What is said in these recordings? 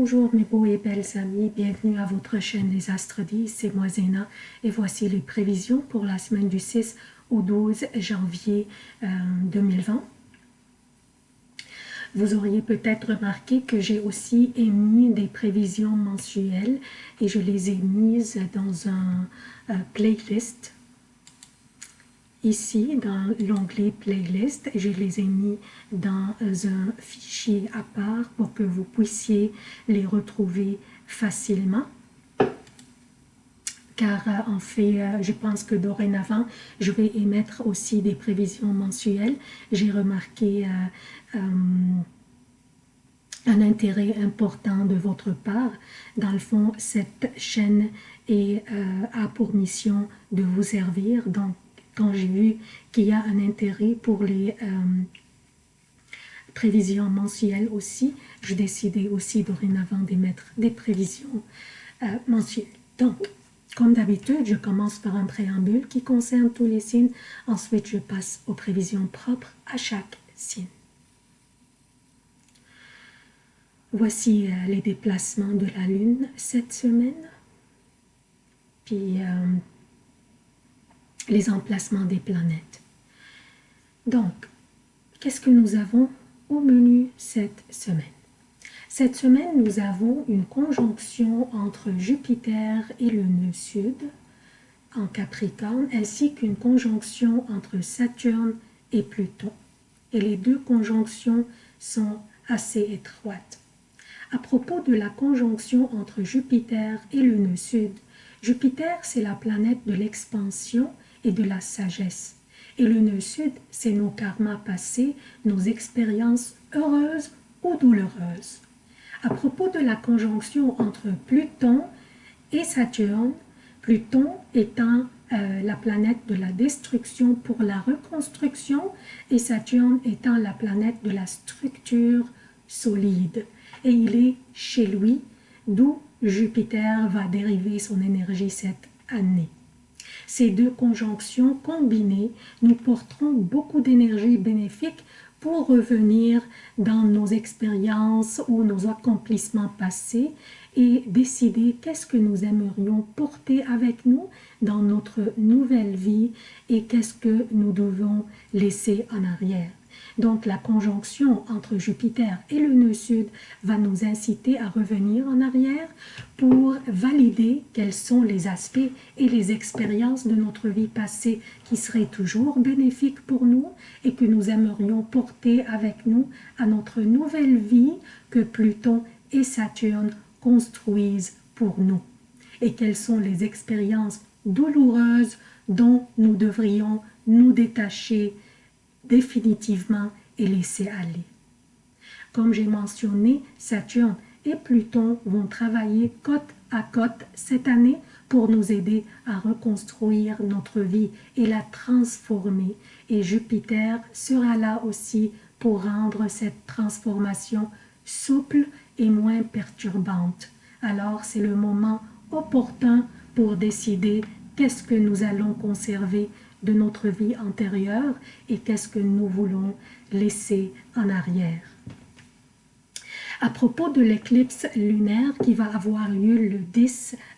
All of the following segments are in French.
Bonjour mes beaux et belles amis, bienvenue à votre chaîne Les Astres 10, c'est moi Zéna. Et voici les prévisions pour la semaine du 6 au 12 janvier 2020. Euh, Vous auriez peut-être remarqué que j'ai aussi émis des prévisions mensuelles et je les ai mises dans un euh, playlist ici dans l'onglet playlist je les ai mis dans un fichier à part pour que vous puissiez les retrouver facilement car euh, en fait, euh, je pense que dorénavant, je vais émettre aussi des prévisions mensuelles. J'ai remarqué euh, un intérêt important de votre part. Dans le fond, cette chaîne est, a pour mission de vous servir. Donc, quand j'ai vu qu'il y a un intérêt pour les euh, prévisions mensuelles aussi, je décidais aussi dorénavant d'émettre des prévisions euh, mensuelles. Donc, comme d'habitude, je commence par un préambule qui concerne tous les signes. Ensuite, je passe aux prévisions propres à chaque signe. Voici euh, les déplacements de la Lune cette semaine. Puis, les emplacements des planètes. Donc, qu'est-ce que nous avons au menu cette semaine? Cette semaine, nous avons une conjonction entre Jupiter et le nœud sud en Capricorne, ainsi qu'une conjonction entre Saturne et Pluton. Et les deux conjonctions sont assez étroites. À propos de la conjonction entre Jupiter et le nœud sud, Jupiter, c'est la planète de l'expansion et de la sagesse. Et le nœud sud, c'est nos karmas passés, nos expériences heureuses ou douloureuses. À propos de la conjonction entre Pluton et Saturne, Pluton étant euh, la planète de la destruction pour la reconstruction et Saturne étant la planète de la structure solide. Et il est chez lui, d'où Jupiter va dériver son énergie cette année. Ces deux conjonctions combinées nous porteront beaucoup d'énergie bénéfique pour revenir dans nos expériences ou nos accomplissements passés et décider qu'est-ce que nous aimerions porter avec nous dans notre nouvelle vie et qu'est-ce que nous devons laisser en arrière. Donc la conjonction entre Jupiter et le nœud sud va nous inciter à revenir en arrière pour valider quels sont les aspects et les expériences de notre vie passée qui seraient toujours bénéfiques pour nous et que nous aimerions porter avec nous à notre nouvelle vie que Pluton et Saturne construisent pour nous. Et quelles sont les expériences douloureuses dont nous devrions nous détacher définitivement et laisser aller. Comme j'ai mentionné, Saturne et Pluton vont travailler côte à côte cette année pour nous aider à reconstruire notre vie et la transformer. Et Jupiter sera là aussi pour rendre cette transformation souple et moins perturbante. Alors c'est le moment opportun pour décider qu'est-ce que nous allons conserver de notre vie antérieure et qu'est-ce que nous voulons laisser en arrière. À propos de l'éclipse lunaire qui va avoir lieu le 10 euh,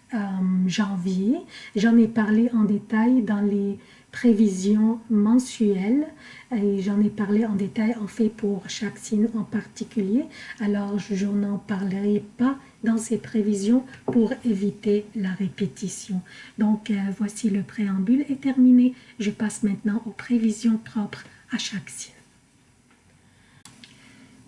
janvier, j'en ai parlé en détail dans les prévisions mensuelles et j'en ai parlé en détail en fait pour chaque signe en particulier alors je n'en parlerai pas dans ces prévisions pour éviter la répétition. Donc euh, voici le préambule est terminé. Je passe maintenant aux prévisions propres à chaque signe.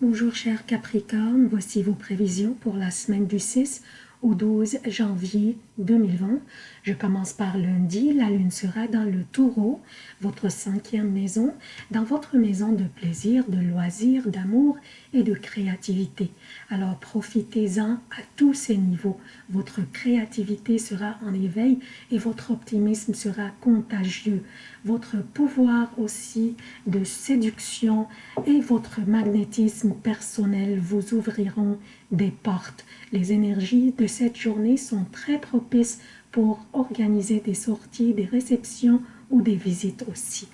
Bonjour chers Capricorne, voici vos prévisions pour la semaine du 6 au 12 janvier 2020. Je commence par lundi, la lune sera dans le taureau, votre cinquième maison, dans votre maison de plaisir, de loisirs, d'amour et de créativité. Alors profitez-en à tous ces niveaux. Votre créativité sera en éveil et votre optimisme sera contagieux. Votre pouvoir aussi de séduction et votre magnétisme personnel vous ouvriront des portes. Les énergies de cette journée sont très propices pour organiser des sorties, des réceptions ou des visites aussi.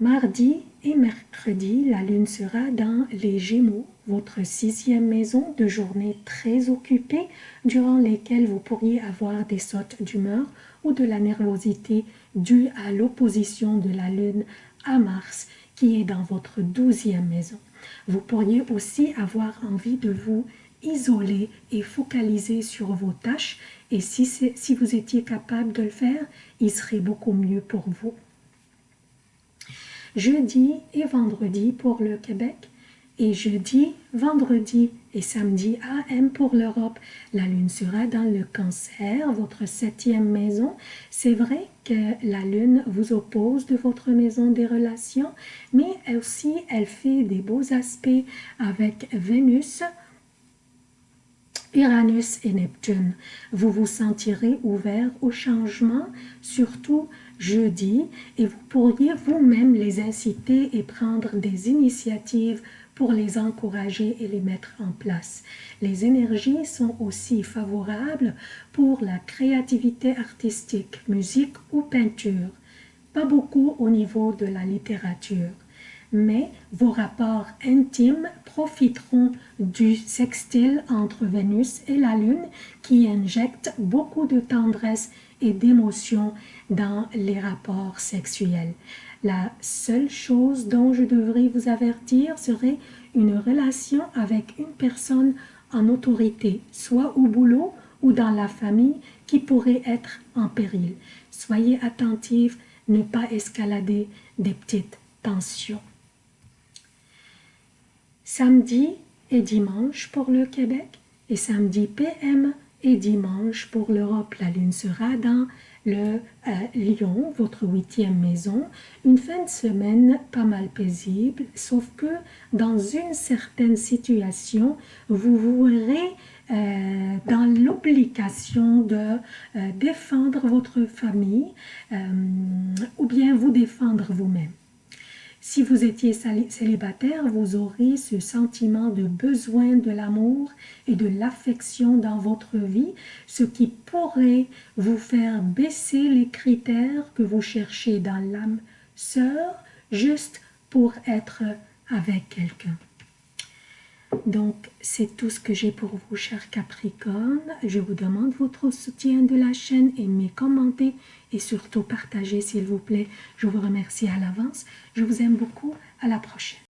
Mardi et mercredi, la lune sera dans les Gémeaux, votre sixième maison de journées très occupées durant lesquelles vous pourriez avoir des sautes d'humeur ou de la nervosité due à l'opposition de la Lune à Mars qui est dans votre douzième maison. Vous pourriez aussi avoir envie de vous isoler et focaliser sur vos tâches et si vous étiez capable de le faire, il serait beaucoup mieux pour vous. Jeudi et vendredi pour le Québec et jeudi, vendredi et samedi AM pour l'Europe. La lune sera dans le cancer, votre septième maison. C'est vrai que la lune vous oppose de votre maison des relations, mais aussi elle fait des beaux aspects avec Vénus, Uranus et Neptune. Vous vous sentirez ouvert au changement, surtout jeudi, et vous pourriez vous-même les inciter et prendre des initiatives pour les encourager et les mettre en place. Les énergies sont aussi favorables pour la créativité artistique, musique ou peinture. Pas beaucoup au niveau de la littérature, mais vos rapports intimes profiteront du sextile entre Vénus et la Lune qui injecte beaucoup de tendresse et d'émotion dans les rapports sexuels. La seule chose dont je devrais vous avertir serait une relation avec une personne en autorité, soit au boulot ou dans la famille, qui pourrait être en péril. Soyez attentifs, ne pas escalader des petites tensions. Samedi et dimanche pour le Québec et samedi PM et dimanche pour l'Europe. La lune sera dans le euh, Lion, votre huitième maison, une fin de semaine pas mal paisible, sauf que dans une certaine situation, vous vous verrez euh, dans l'obligation de euh, défendre votre famille ou bien vous défendre vous-même. Si vous étiez célibataire, vous aurez ce sentiment de besoin de l'amour et de l'affection dans votre vie, ce qui pourrait vous faire baisser les critères que vous cherchez dans l'âme sœur, juste pour être avec quelqu'un. Donc, c'est tout ce que j'ai pour vous, chers Capricorne. Je vous demande votre soutien de la chaîne, aimez, commentez et surtout partagez, s'il vous plaît. Je vous remercie à l'avance. Je vous aime beaucoup. À la prochaine.